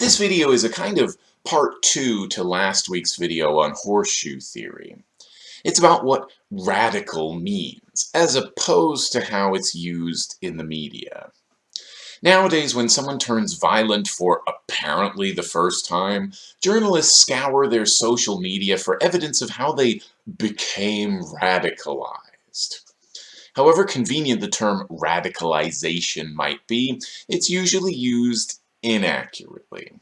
This video is a kind of part two to last week's video on horseshoe theory. It's about what radical means, as opposed to how it's used in the media. Nowadays, when someone turns violent for apparently the first time, journalists scour their social media for evidence of how they became radicalized. However convenient the term radicalization might be, it's usually used inaccurately.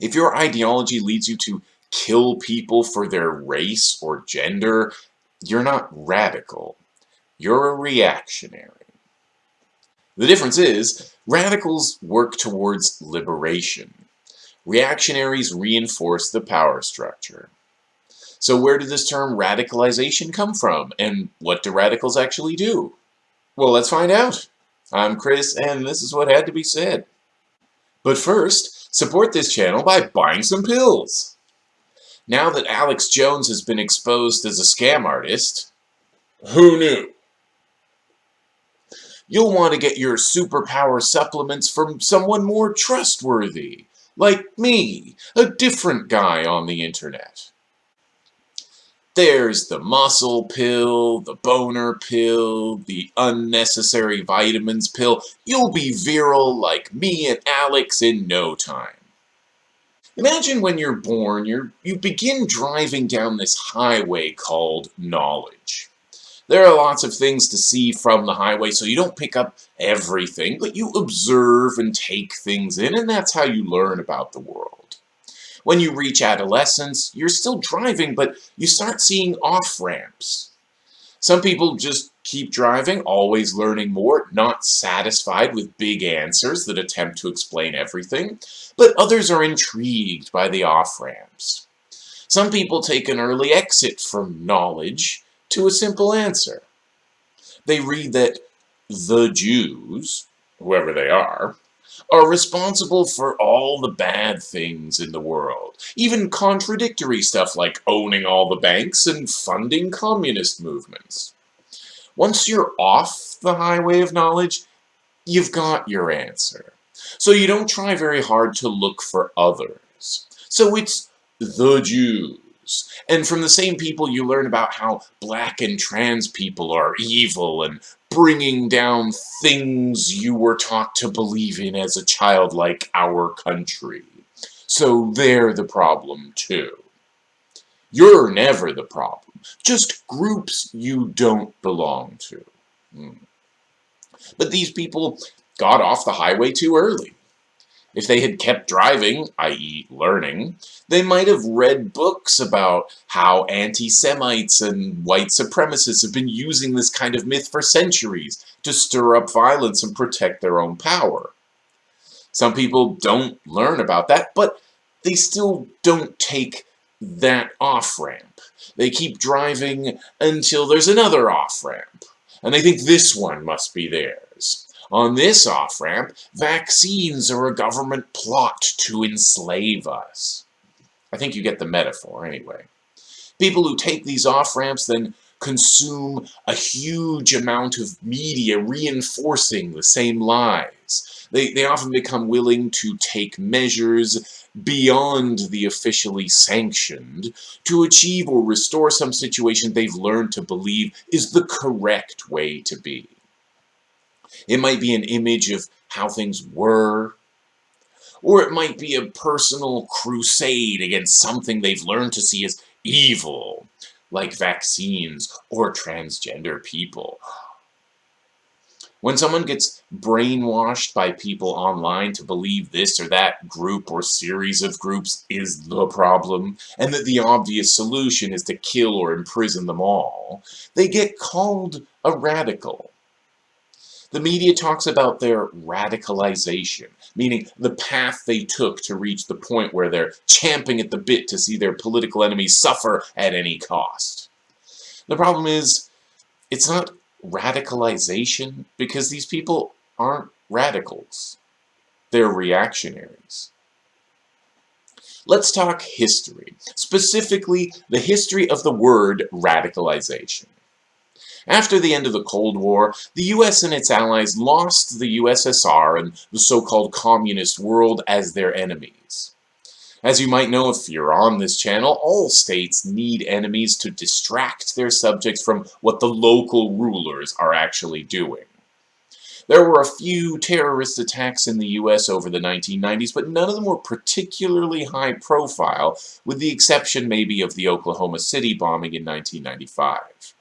If your ideology leads you to kill people for their race or gender, you're not radical. You're a reactionary. The difference is, radicals work towards liberation. Reactionaries reinforce the power structure. So where did this term radicalization come from, and what do radicals actually do? Well, let's find out. I'm Chris, and this is what had to be said. But first, support this channel by buying some pills. Now that Alex Jones has been exposed as a scam artist, who knew? You'll want to get your superpower supplements from someone more trustworthy, like me, a different guy on the internet. There's the muscle pill, the boner pill, the unnecessary vitamins pill. You'll be virile like me and Alex in no time. Imagine when you're born, you're, you begin driving down this highway called knowledge. There are lots of things to see from the highway, so you don't pick up everything, but you observe and take things in, and that's how you learn about the world. When you reach adolescence, you're still driving, but you start seeing off-ramps. Some people just keep driving, always learning more, not satisfied with big answers that attempt to explain everything, but others are intrigued by the off-ramps. Some people take an early exit from knowledge to a simple answer. They read that the Jews, whoever they are, are responsible for all the bad things in the world, even contradictory stuff like owning all the banks and funding communist movements. Once you're off the highway of knowledge, you've got your answer. So you don't try very hard to look for others. So it's the Jews. And from the same people you learn about how black and trans people are evil and bringing down things you were taught to believe in as a child like our country. So they're the problem too. You're never the problem, just groups you don't belong to. Hmm. But these people got off the highway too early. If they had kept driving, i.e. learning, they might have read books about how anti-Semites and white supremacists have been using this kind of myth for centuries to stir up violence and protect their own power. Some people don't learn about that, but they still don't take that off-ramp. They keep driving until there's another off-ramp, and they think this one must be theirs. On this off-ramp, vaccines are a government plot to enslave us. I think you get the metaphor anyway. People who take these off-ramps then consume a huge amount of media reinforcing the same lies. They, they often become willing to take measures beyond the officially sanctioned to achieve or restore some situation they've learned to believe is the correct way to be. It might be an image of how things were, or it might be a personal crusade against something they've learned to see as evil, like vaccines or transgender people. When someone gets brainwashed by people online to believe this or that group or series of groups is the problem, and that the obvious solution is to kill or imprison them all, they get called a radical. The media talks about their radicalization, meaning the path they took to reach the point where they're champing at the bit to see their political enemies suffer at any cost. The problem is, it's not radicalization because these people aren't radicals. They're reactionaries. Let's talk history, specifically the history of the word radicalization. After the end of the Cold War, the US and its allies lost the USSR and the so-called communist world as their enemies. As you might know if you're on this channel, all states need enemies to distract their subjects from what the local rulers are actually doing. There were a few terrorist attacks in the US over the 1990s, but none of them were particularly high profile, with the exception maybe of the Oklahoma City bombing in 1995.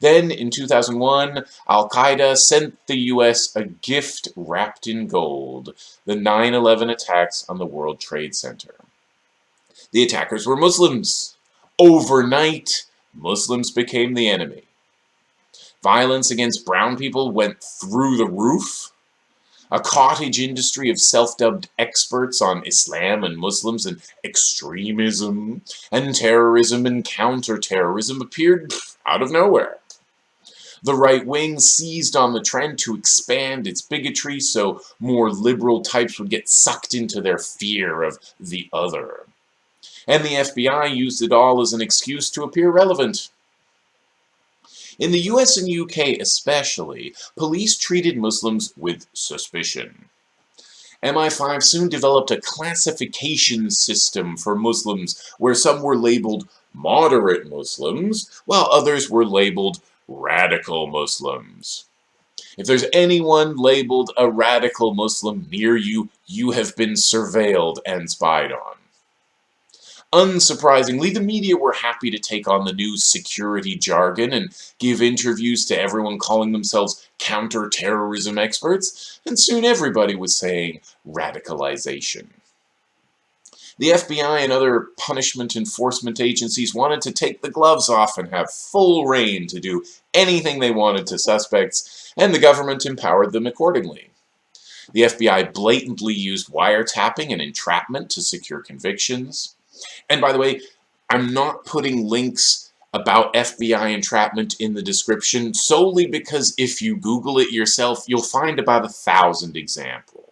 Then, in 2001, Al-Qaeda sent the US a gift wrapped in gold, the 9-11 attacks on the World Trade Center. The attackers were Muslims. Overnight, Muslims became the enemy. Violence against brown people went through the roof. A cottage industry of self-dubbed experts on Islam and Muslims and extremism and terrorism and counter-terrorism appeared out of nowhere. The right wing seized on the trend to expand its bigotry so more liberal types would get sucked into their fear of the other. And the FBI used it all as an excuse to appear relevant. In the US and UK especially, police treated Muslims with suspicion. MI5 soon developed a classification system for Muslims where some were labeled moderate Muslims, while others were labeled radical Muslims. If there's anyone labeled a radical Muslim near you, you have been surveilled and spied on. Unsurprisingly, the media were happy to take on the new security jargon and give interviews to everyone calling themselves counter-terrorism experts, and soon everybody was saying radicalization. The FBI and other punishment enforcement agencies wanted to take the gloves off and have full rein to do anything they wanted to suspects, and the government empowered them accordingly. The FBI blatantly used wiretapping and entrapment to secure convictions. And by the way, I'm not putting links about FBI entrapment in the description solely because if you Google it yourself, you'll find about a thousand examples.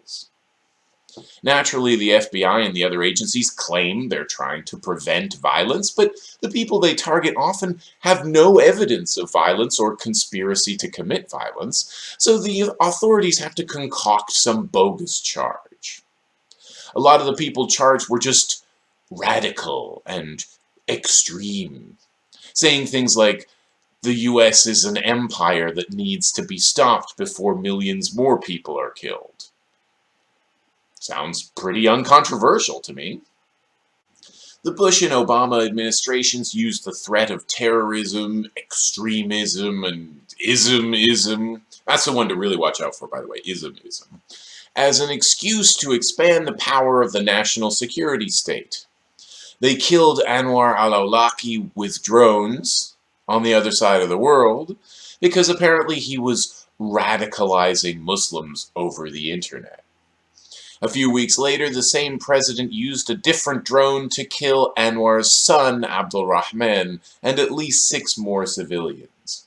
Naturally, the FBI and the other agencies claim they're trying to prevent violence, but the people they target often have no evidence of violence or conspiracy to commit violence, so the authorities have to concoct some bogus charge. A lot of the people charged were just radical and extreme, saying things like, the US is an empire that needs to be stopped before millions more people are killed. Sounds pretty uncontroversial to me. The Bush and Obama administrations used the threat of terrorism, extremism, and ism-ism, that's the one to really watch out for, by the way, ism-ism, as an excuse to expand the power of the national security state. They killed Anwar al-Awlaki with drones on the other side of the world because apparently he was radicalizing Muslims over the internet. A few weeks later, the same president used a different drone to kill Anwar's son, Abdul Rahman, and at least six more civilians.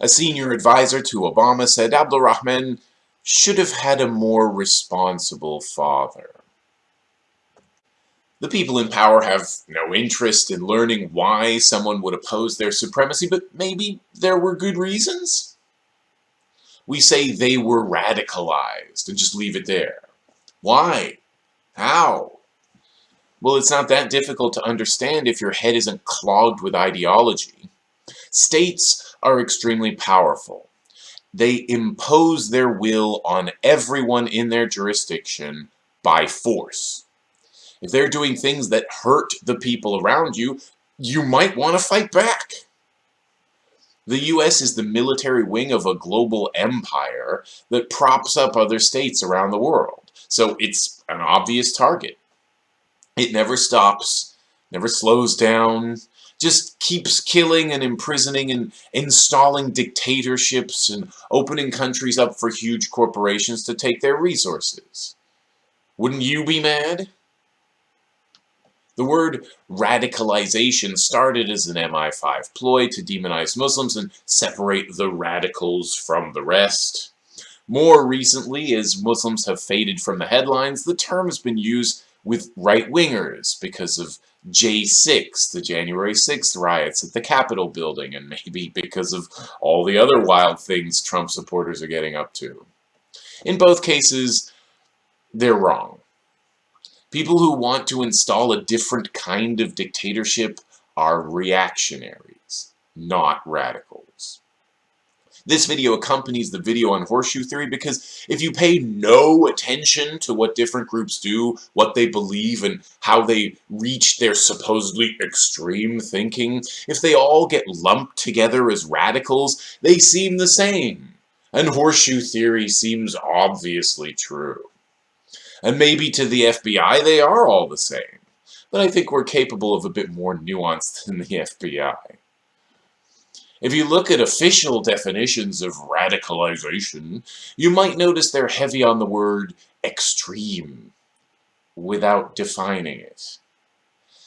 A senior advisor to Obama said Abdul Rahman should have had a more responsible father. The people in power have no interest in learning why someone would oppose their supremacy, but maybe there were good reasons? We say they were radicalized and just leave it there. Why? How? Well, it's not that difficult to understand if your head isn't clogged with ideology. States are extremely powerful. They impose their will on everyone in their jurisdiction by force. If they're doing things that hurt the people around you, you might want to fight back. The US is the military wing of a global empire that props up other states around the world. So it's an obvious target. It never stops, never slows down, just keeps killing and imprisoning and installing dictatorships and opening countries up for huge corporations to take their resources. Wouldn't you be mad? The word radicalization started as an MI5 ploy to demonize Muslims and separate the radicals from the rest. More recently, as Muslims have faded from the headlines, the term has been used with right-wingers because of J6, the January 6th riots at the Capitol building, and maybe because of all the other wild things Trump supporters are getting up to. In both cases, they're wrong. People who want to install a different kind of dictatorship are reactionaries, not radicals. This video accompanies the video on horseshoe theory because if you pay no attention to what different groups do, what they believe, and how they reach their supposedly extreme thinking, if they all get lumped together as radicals, they seem the same. And horseshoe theory seems obviously true. And maybe to the FBI they are all the same. But I think we're capable of a bit more nuance than the FBI. If you look at official definitions of radicalization, you might notice they're heavy on the word extreme, without defining it.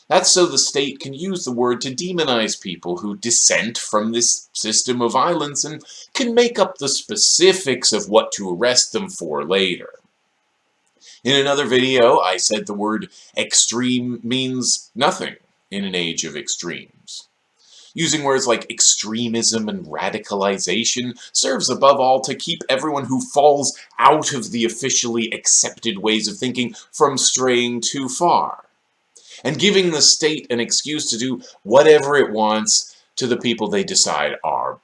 That's so the state can use the word to demonize people who dissent from this system of violence and can make up the specifics of what to arrest them for later. In another video, I said the word extreme means nothing in an age of extremes. Using words like extremism and radicalization serves above all to keep everyone who falls out of the officially accepted ways of thinking from straying too far, and giving the state an excuse to do whatever it wants to the people they decide are.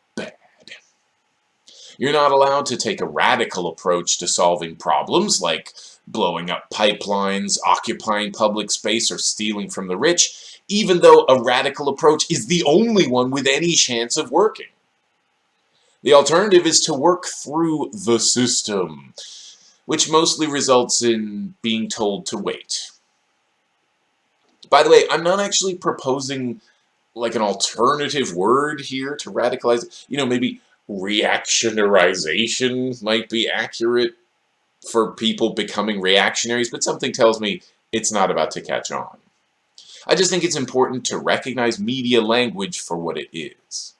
You're not allowed to take a radical approach to solving problems like blowing up pipelines, occupying public space, or stealing from the rich, even though a radical approach is the only one with any chance of working. The alternative is to work through the system, which mostly results in being told to wait. By the way, I'm not actually proposing like an alternative word here to radicalize. You know, maybe reactionarization might be accurate for people becoming reactionaries, but something tells me it's not about to catch on. I just think it's important to recognize media language for what it is.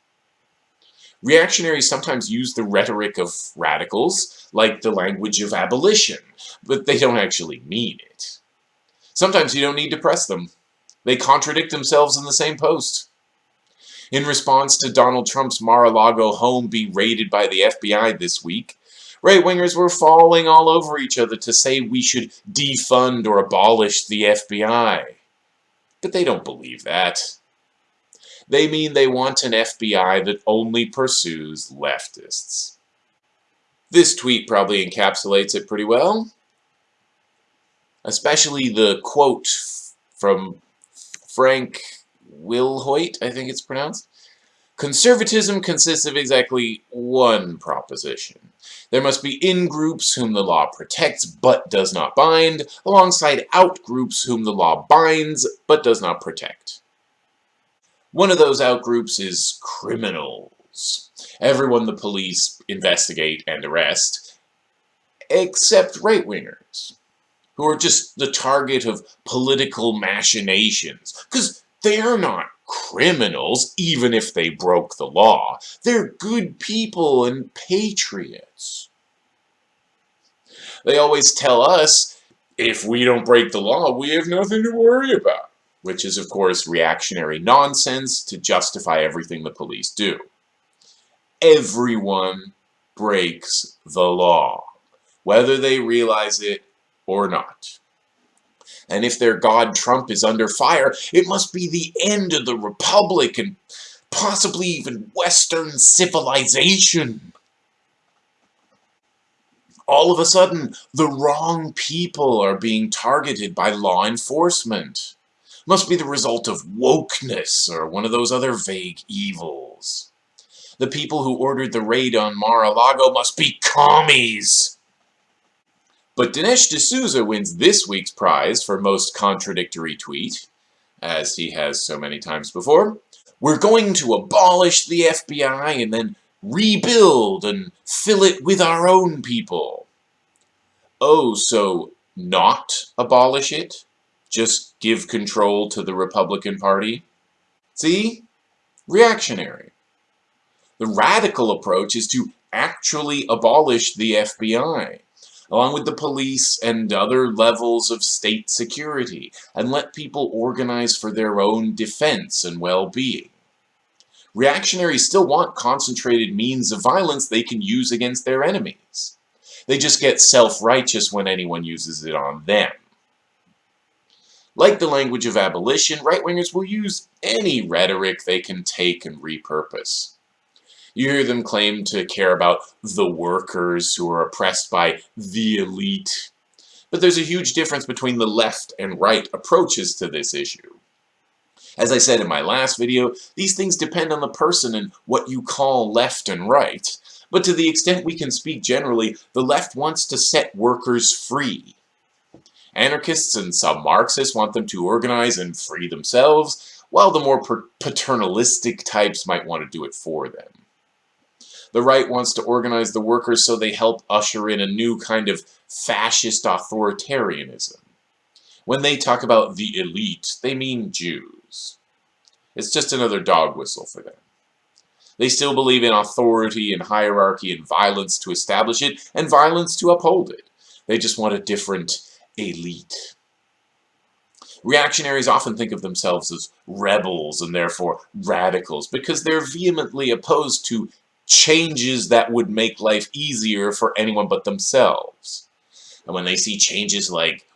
Reactionaries sometimes use the rhetoric of radicals, like the language of abolition, but they don't actually mean it. Sometimes you don't need to press them. They contradict themselves in the same post. In response to Donald Trump's Mar-a-Lago home being raided by the FBI this week, right-wingers were falling all over each other to say we should defund or abolish the FBI. But they don't believe that. They mean they want an FBI that only pursues leftists. This tweet probably encapsulates it pretty well. Especially the quote from Frank Wilhoit, I think it's pronounced. Conservatism consists of exactly one proposition. There must be in-groups whom the law protects but does not bind, alongside out-groups whom the law binds but does not protect. One of those out-groups is criminals. Everyone the police investigate and arrest, except right-wingers, who are just the target of political machinations, because they're not criminals, even if they broke the law. They're good people and patriots. They always tell us, if we don't break the law, we have nothing to worry about. Which is, of course, reactionary nonsense to justify everything the police do. Everyone breaks the law, whether they realize it or not. And if their god Trump is under fire, it must be the end of the Republic and possibly even Western civilization. All of a sudden, the wrong people are being targeted by law enforcement. Must be the result of wokeness or one of those other vague evils. The people who ordered the raid on Mar-a-Lago must be commies. But Dinesh D'Souza wins this week's prize for most contradictory tweet, as he has so many times before. We're going to abolish the FBI and then rebuild and fill it with our own people. Oh, so not abolish it? Just give control to the Republican Party? See? Reactionary. The radical approach is to actually abolish the FBI along with the police and other levels of state security, and let people organize for their own defense and well-being. Reactionaries still want concentrated means of violence they can use against their enemies. They just get self-righteous when anyone uses it on them. Like the language of abolition, right-wingers will use any rhetoric they can take and repurpose. You hear them claim to care about the workers who are oppressed by the elite. But there's a huge difference between the left and right approaches to this issue. As I said in my last video, these things depend on the person and what you call left and right. But to the extent we can speak generally, the left wants to set workers free. Anarchists and some Marxists want them to organize and free themselves, while the more paternalistic types might want to do it for them. The right wants to organize the workers so they help usher in a new kind of fascist authoritarianism. When they talk about the elite, they mean Jews. It's just another dog whistle for them. They still believe in authority and hierarchy and violence to establish it and violence to uphold it. They just want a different elite. Reactionaries often think of themselves as rebels and therefore radicals because they're vehemently opposed to changes that would make life easier for anyone but themselves. And when they see changes like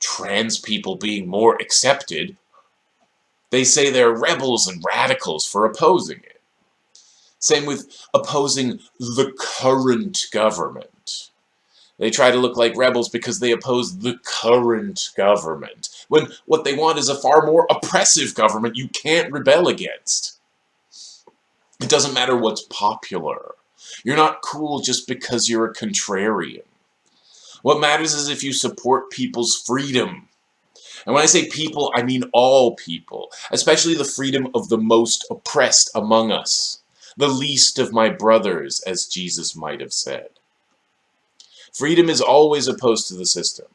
trans people being more accepted, they say they're rebels and radicals for opposing it. Same with opposing the current government. They try to look like rebels because they oppose the current government, when what they want is a far more oppressive government you can't rebel against. It doesn't matter what's popular. You're not cool just because you're a contrarian. What matters is if you support people's freedom. And when I say people, I mean all people, especially the freedom of the most oppressed among us, the least of my brothers, as Jesus might have said. Freedom is always opposed to the system.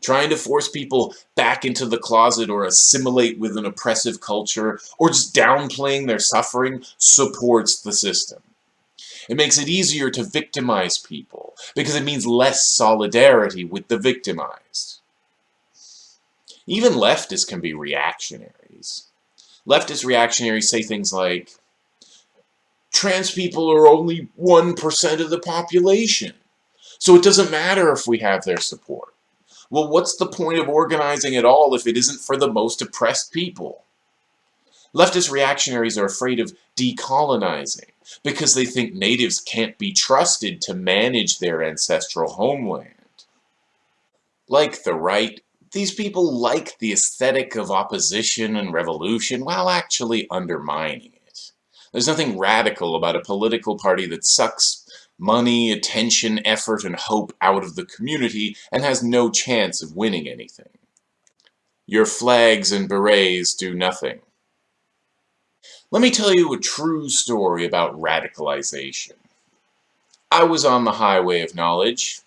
Trying to force people back into the closet or assimilate with an oppressive culture or just downplaying their suffering supports the system. It makes it easier to victimize people because it means less solidarity with the victimized. Even leftists can be reactionaries. Leftist reactionaries say things like, trans people are only 1% of the population. So it doesn't matter if we have their support. Well, what's the point of organizing at all if it isn't for the most oppressed people? Leftist reactionaries are afraid of decolonizing because they think natives can't be trusted to manage their ancestral homeland. Like the right, these people like the aesthetic of opposition and revolution while actually undermining it. There's nothing radical about a political party that sucks money, attention, effort, and hope out of the community and has no chance of winning anything. Your flags and berets do nothing. Let me tell you a true story about radicalization. I was on the highway of knowledge.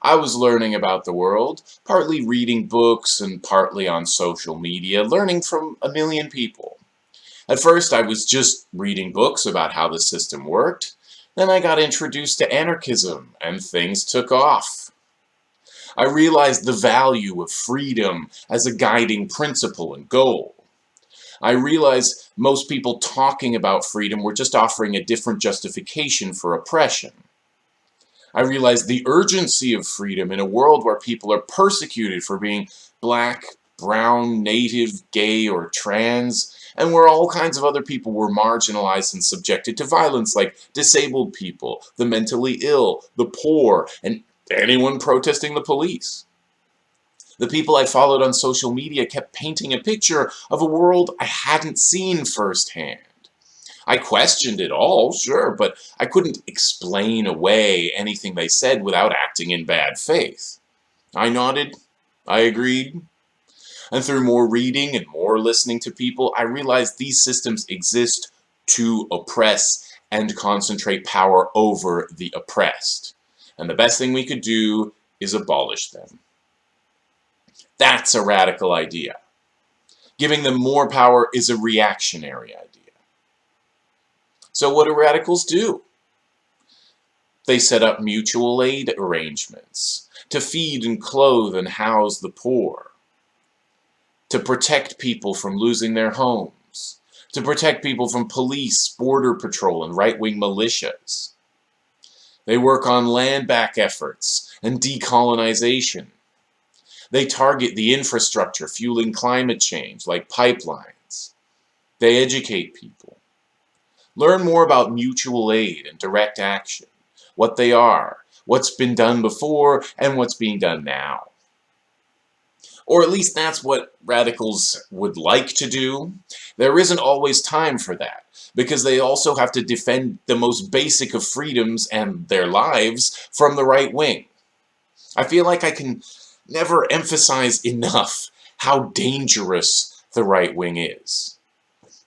I was learning about the world, partly reading books and partly on social media, learning from a million people. At first, I was just reading books about how the system worked, then I got introduced to anarchism, and things took off. I realized the value of freedom as a guiding principle and goal. I realized most people talking about freedom were just offering a different justification for oppression. I realized the urgency of freedom in a world where people are persecuted for being black, brown, native, gay, or trans, and where all kinds of other people were marginalized and subjected to violence like disabled people, the mentally ill, the poor, and anyone protesting the police. The people I followed on social media kept painting a picture of a world I hadn't seen firsthand. I questioned it all, sure, but I couldn't explain away anything they said without acting in bad faith. I nodded, I agreed, and through more reading and more listening to people, I realized these systems exist to oppress and concentrate power over the oppressed. And the best thing we could do is abolish them. That's a radical idea. Giving them more power is a reactionary idea. So what do radicals do? They set up mutual aid arrangements to feed and clothe and house the poor, to protect people from losing their homes, to protect people from police, border patrol, and right-wing militias. They work on land back efforts and decolonization. They target the infrastructure fueling climate change, like pipelines. They educate people. Learn more about mutual aid and direct action, what they are, what's been done before, and what's being done now. Or at least that's what radicals would like to do. There isn't always time for that, because they also have to defend the most basic of freedoms and their lives from the right wing. I feel like I can never emphasize enough how dangerous the right wing is.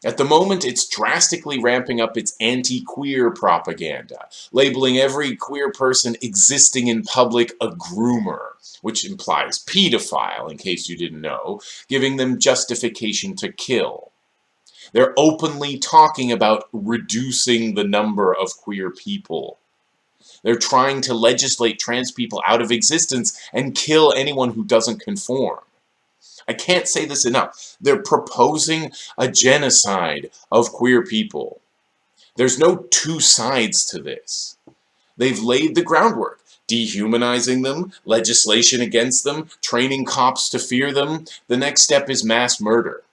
At the moment, it's drastically ramping up its anti-queer propaganda, labeling every queer person existing in public a groomer, which implies pedophile, in case you didn't know, giving them justification to kill. They're openly talking about reducing the number of queer people. They're trying to legislate trans people out of existence and kill anyone who doesn't conform. I can't say this enough. They're proposing a genocide of queer people. There's no two sides to this. They've laid the groundwork, dehumanizing them, legislation against them, training cops to fear them. The next step is mass murder.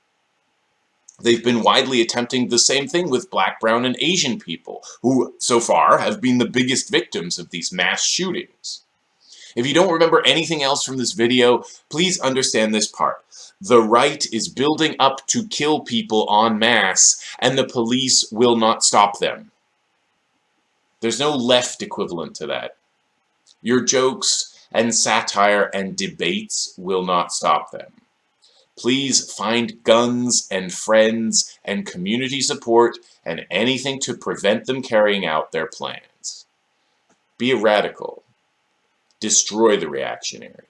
They've been widely attempting the same thing with black, brown, and Asian people, who, so far, have been the biggest victims of these mass shootings. If you don't remember anything else from this video, please understand this part. The right is building up to kill people en masse, and the police will not stop them. There's no left equivalent to that. Your jokes and satire and debates will not stop them. Please find guns and friends and community support and anything to prevent them carrying out their plans. Be a radical. Destroy the reactionary.